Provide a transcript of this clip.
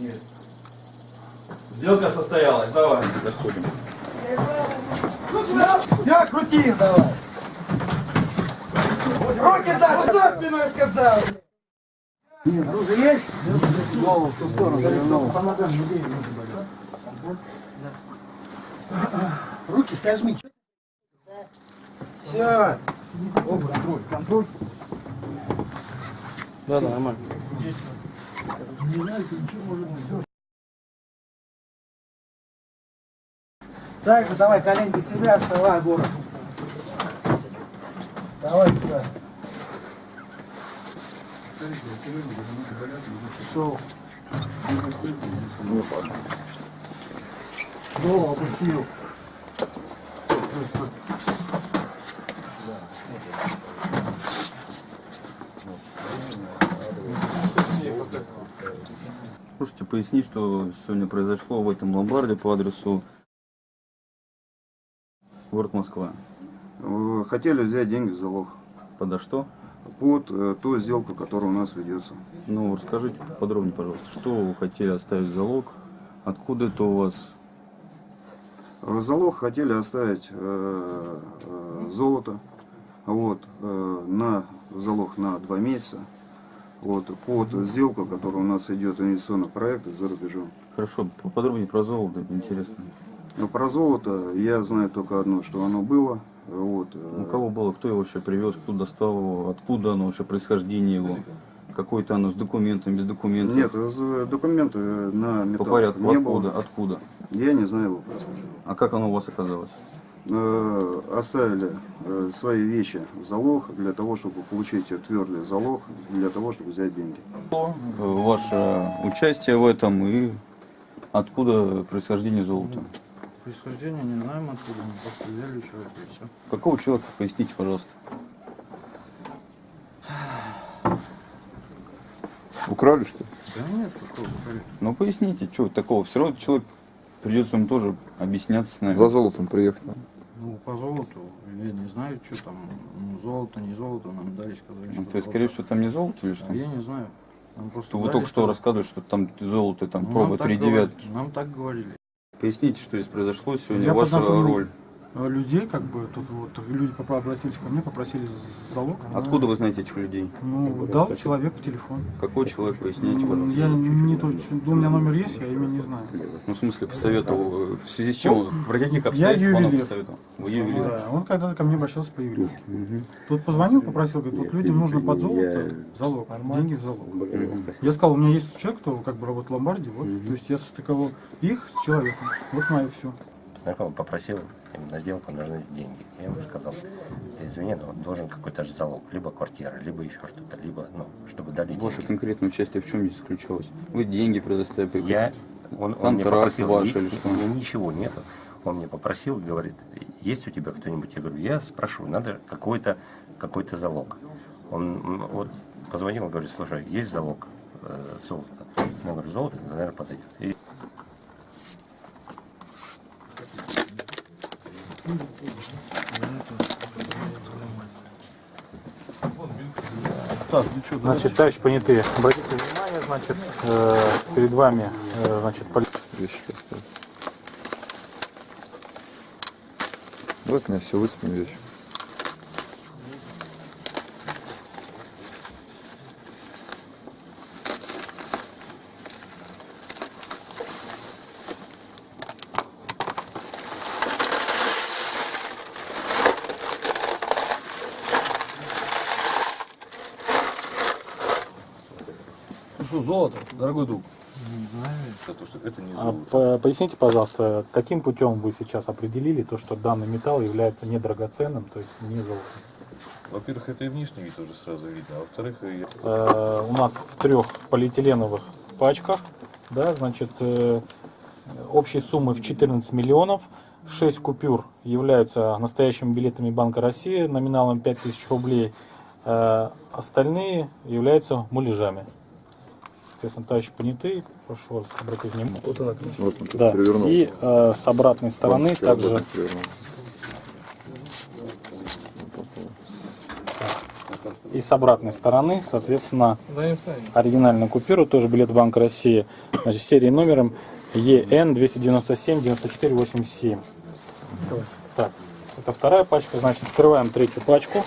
Нет. Сделка состоялась, давай. Заходим. Все, крути давай. Руки за, за спиной сказал. Нет, оружие есть? Голову в ту сторону повернул. Руки сожми. Все. Оба, строй, контроль. Да, да, нормально. Так, ну давай, коленки тебя, вставай, Боря. Давай сюда. Что? Голову опустил. Слушайте, поясни, что сегодня произошло в этом ломбарде по адресу город Москва. Э, Хотели взять деньги в залог Подо что? под э, ту сделку, которая у нас ведется. Ну, расскажите подробнее, пожалуйста, что вы хотели оставить в залог, откуда это у вас, В залог хотели оставить э, э, золото вот, э, на залог на два месяца вот, под сделку, которая у нас идет инвестиционный проект за рубежом. хорошо, поподробнее про золото, это интересно. Но про золото я знаю только одно, что оно было. Вот, э, У кого было, кто его вообще привез, кто достал его, откуда оно вообще, происхождение его, какое-то оно с документами, без документов. Нет, э, документы на По металл порядку, не откуда, было. откуда? Я не знаю его происхождения. А как оно у вас оказалось? Э, оставили э, свои вещи в залог для того, чтобы получить твердый залог, для того, чтобы взять деньги. Э, Ваше участие в этом и откуда происхождение золота? Происхождение не знаем откуда, мы просто взяли человека и все. Какого человека, поясните, пожалуйста. Украли что ли? Да нет, такого говорит. Ну поясните, что такого? Все равно человек придется ему тоже объясняться с нами. За золотом приехал. Ну, по золоту, я не знаю, что там, ну, золото, не золото, нам дали, сказали, Ну, что То есть, золото. скорее всего, там не золото или что? А я не знаю. Нам просто То вы только что рассказывали, что там золото, там Ну, проба нам так три говорили, девятки. Нам так говорили. Поясните, что здесь произошло сегодня, Я ваша познакомил роль. Э, людей, как бы, тут вот люди обратились ко мне, попросили залог. Откуда вы знаете этих людей? Ну, дал человек телефон. Какой человек, поясните, Я пожалуйста. не точно, у меня номер есть, я имя не знаю. Ну, в смысле, посоветовал, в связи с чем, он- при каких Я обстоятельствах он посоветовал? Вы ювелир. Да, он когда-то ко мне обращался по ювелирке. Тут позвонил, попросил, говорит, вот людям нужно под золото залог, деньги в залог. Я сказал, у меня есть человек, кто как бы работает в ломбарде, вот, то есть я состыковал их с человеком, вот мое все. Знакомый попросил, им на сделку нужны деньги. Я ему сказал, извини, но должен какой-то же залог, либо квартира, либо еще что-то, либо, ну, чтобы дали Ваше деньги. конкретное участие в чем здесь заключалось? Вы деньги предоставили? Я, он, он мне попросил, ваш «Ни- или что?» у меня ничего нету. Он мне попросил, говорит, есть у тебя кто-нибудь? Я говорю, я спрошу, надо какой-то какой залог. Он вот позвонил, говорит, слушай, есть залог э, золота? Я говорю, золото, наверное, подойдет. И Значит, товарищ понятые, обратите внимание, значит, э, перед вами, э, значит, Вещи у меня все высыпаны вещи. Что, золото, дорогой друг. А, по- поясните, пожалуйста, каким путем вы сейчас определили то, что данный металл является недрагоценным, то есть не золотом? Во-первых, это и внешний вид уже сразу видно, а во-вторых, и Э, у нас в трех полиэтиленовых пачках, да, значит, э, общей суммы в 14 миллионов. 6 купюр являются настоящими билетами Банка России номиналом 5000 рублей. Э, остальные являются муляжами. Естественно, товарищ понятый, прошу вас обратить внимание. Вот он Да. перевернул. И э, с обратной стороны Вот, также. И с обратной стороны, соответственно, оригинальная купюра, тоже билет Банка России, значит, серии номером ЕН 297 94 87. Так, это вторая пачка, значит, открываем третью пачку.